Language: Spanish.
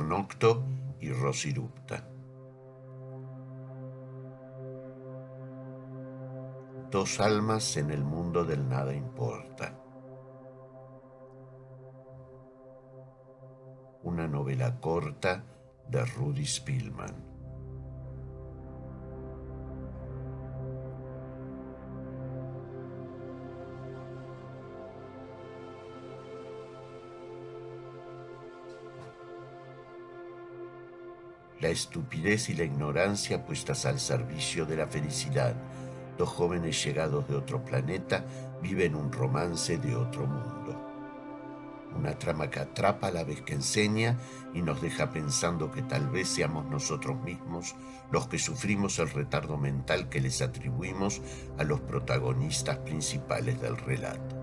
Doctor Nocto y Rosirupta. Dos almas en el mundo del nada importa. Una novela corta de Rudy Spielman. La estupidez y la ignorancia puestas al servicio de la felicidad. Dos jóvenes llegados de otro planeta viven un romance de otro mundo. Una trama que atrapa a la vez que enseña y nos deja pensando que tal vez seamos nosotros mismos los que sufrimos el retardo mental que les atribuimos a los protagonistas principales del relato.